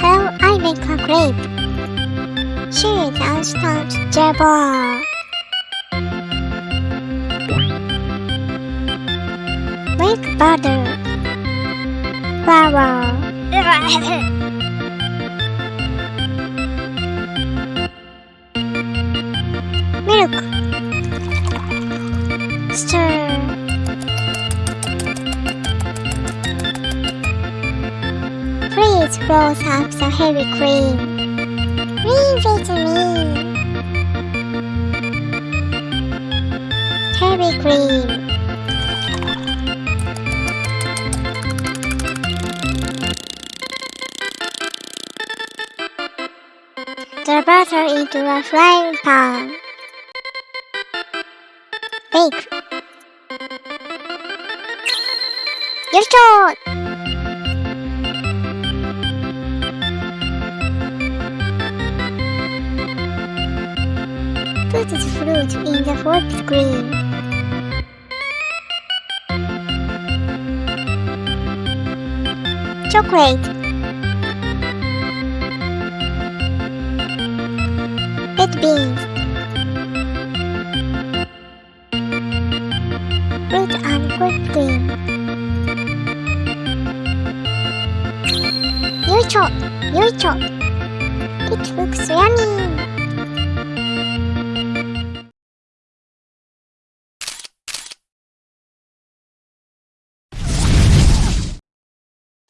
How I make a grape. Cheese and start jabber. Make butter. Milk. Stir. Please roll up the heavy cream. Leave it to me. Heavy cream. your butter into a frying pan. Bake. Yarışıyor. Put fruit in the fourth screen. Chocolate. Red beans. Fruit and whipped cream. Yoicho! Yoicho! It looks yummy!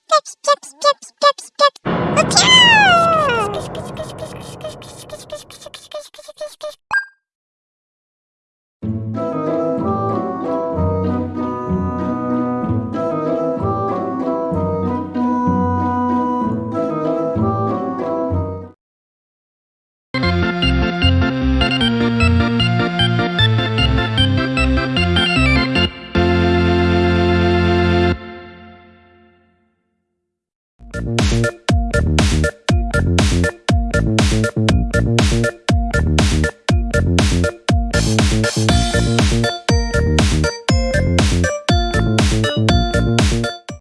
Pips, pips, pips, pips, pips. Achoo! Thank you.